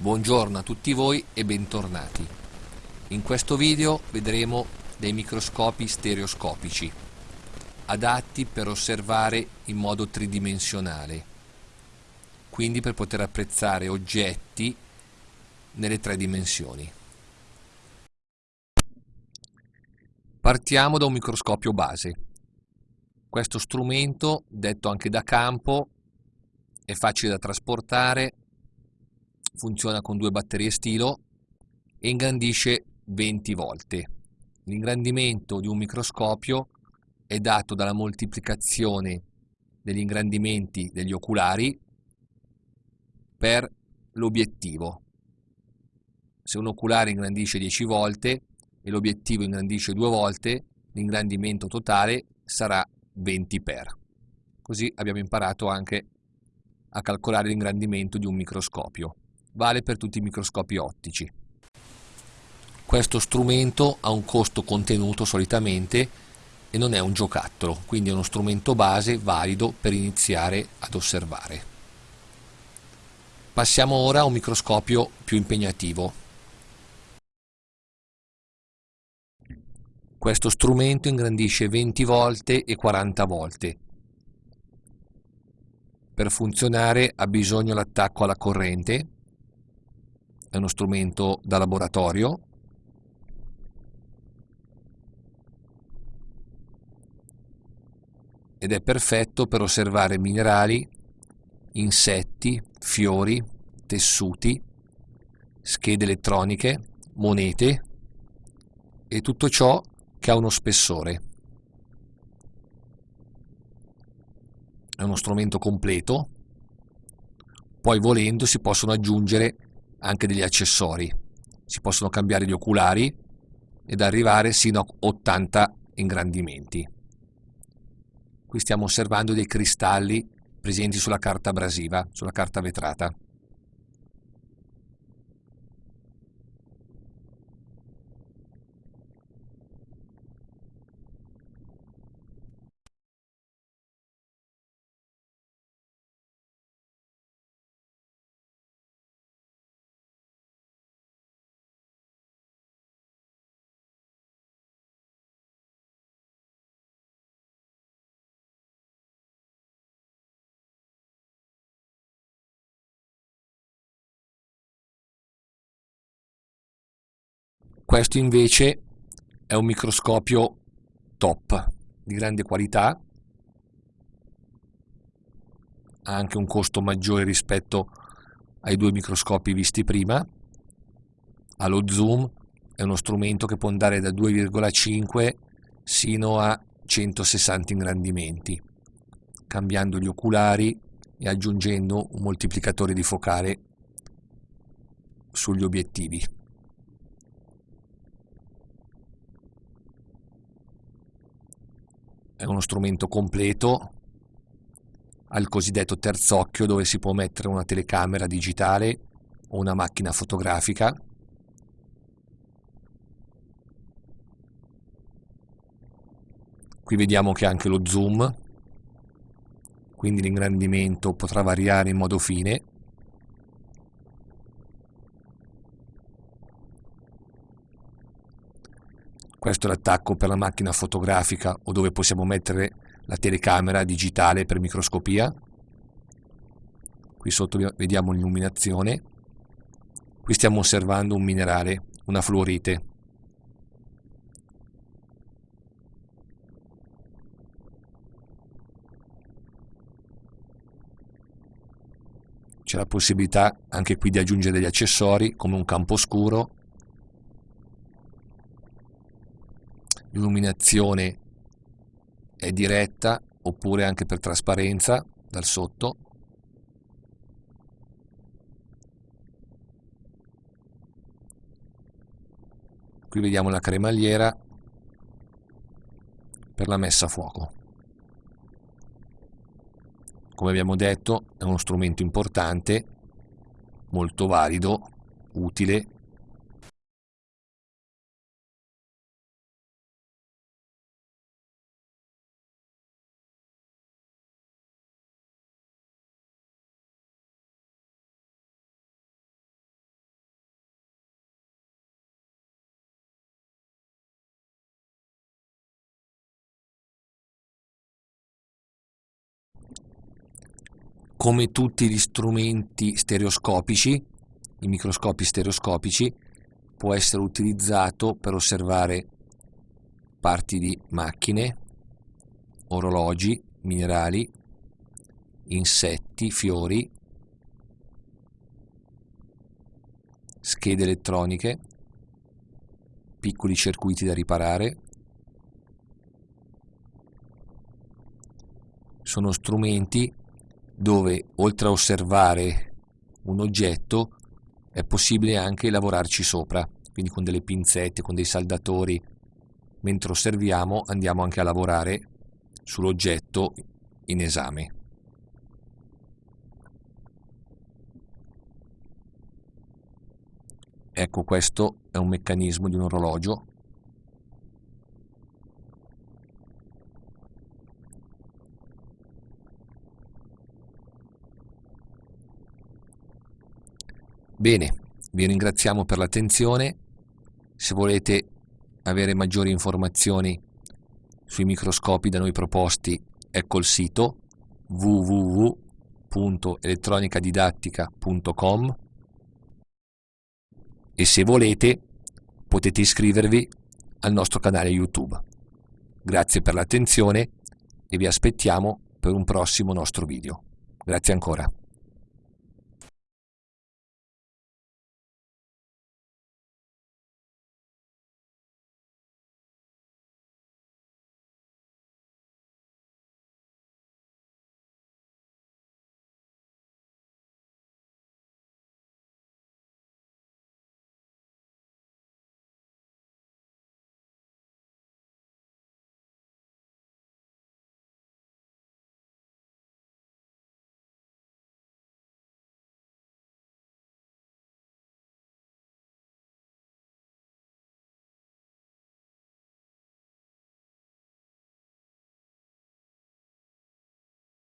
Buongiorno a tutti voi e bentornati. In questo video vedremo dei microscopi stereoscopici, adatti per osservare in modo tridimensionale, quindi per poter apprezzare oggetti nelle tre dimensioni. Partiamo da un microscopio base. Questo strumento, detto anche da campo, è facile da trasportare, funziona con due batterie stilo e ingrandisce 20 volte. L'ingrandimento di un microscopio è dato dalla moltiplicazione degli ingrandimenti degli oculari per l'obiettivo. Se un oculare ingrandisce 10 volte e l'obiettivo ingrandisce due volte, l'ingrandimento totale sarà 20 per. Così abbiamo imparato anche a calcolare l'ingrandimento di un microscopio vale per tutti i microscopi ottici. Questo strumento ha un costo contenuto solitamente e non è un giocattolo, quindi è uno strumento base valido per iniziare ad osservare. Passiamo ora a un microscopio più impegnativo. Questo strumento ingrandisce 20 volte e 40 volte. Per funzionare ha bisogno l'attacco alla corrente è uno strumento da laboratorio ed è perfetto per osservare minerali, insetti, fiori, tessuti, schede elettroniche, monete e tutto ciò che ha uno spessore. È uno strumento completo, poi volendo si possono aggiungere anche degli accessori. Si possono cambiare gli oculari ed arrivare sino a 80 ingrandimenti. Qui stiamo osservando dei cristalli presenti sulla carta abrasiva, sulla carta vetrata. Questo invece è un microscopio top, di grande qualità, ha anche un costo maggiore rispetto ai due microscopi visti prima, ha lo zoom, è uno strumento che può andare da 2,5 sino a 160 ingrandimenti, cambiando gli oculari e aggiungendo un moltiplicatore di focale sugli obiettivi. È uno strumento completo al cosiddetto terzocchio dove si può mettere una telecamera digitale o una macchina fotografica. Qui vediamo che anche lo zoom quindi l'ingrandimento potrà variare in modo fine Questo è l'attacco per la macchina fotografica o dove possiamo mettere la telecamera digitale per microscopia. Qui sotto vediamo l'illuminazione. Qui stiamo osservando un minerale, una fluorite. C'è la possibilità anche qui di aggiungere degli accessori come un campo scuro l'illuminazione è diretta oppure anche per trasparenza dal sotto. Qui vediamo la cremagliera per la messa a fuoco. Come abbiamo detto è uno strumento importante molto valido utile come tutti gli strumenti stereoscopici, i microscopi stereoscopici, può essere utilizzato per osservare parti di macchine, orologi, minerali, insetti, fiori, schede elettroniche, piccoli circuiti da riparare, sono strumenti dove oltre a osservare un oggetto è possibile anche lavorarci sopra, quindi con delle pinzette, con dei saldatori, mentre osserviamo andiamo anche a lavorare sull'oggetto in esame. Ecco questo è un meccanismo di un orologio Bene, vi ringraziamo per l'attenzione. Se volete avere maggiori informazioni sui microscopi da noi proposti, ecco il sito www.elettronicadidattica.com e se volete potete iscrivervi al nostro canale YouTube. Grazie per l'attenzione e vi aspettiamo per un prossimo nostro video. Grazie ancora.